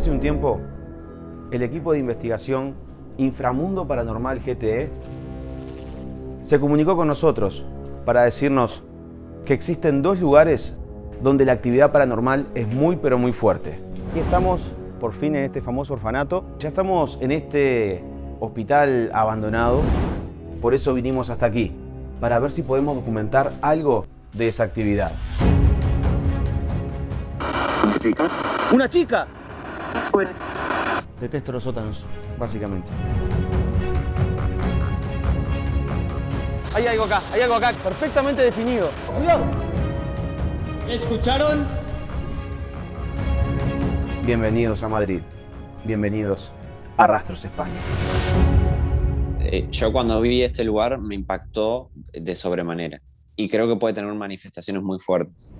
Hace un tiempo, el equipo de investigación Inframundo Paranormal GTE se comunicó con nosotros para decirnos que existen dos lugares donde la actividad paranormal es muy pero muy fuerte. Y estamos por fin en este famoso orfanato. Ya estamos en este hospital abandonado. Por eso vinimos hasta aquí, para ver si podemos documentar algo de esa actividad. ¿Una chica? Detesto los sótanos, básicamente. Hay algo acá, hay algo acá, perfectamente definido. ¡Cuidado! ¿Escucharon? Bienvenidos a Madrid. Bienvenidos a Rastros España. Eh, yo cuando vi este lugar me impactó de sobremanera y creo que puede tener manifestaciones muy fuertes.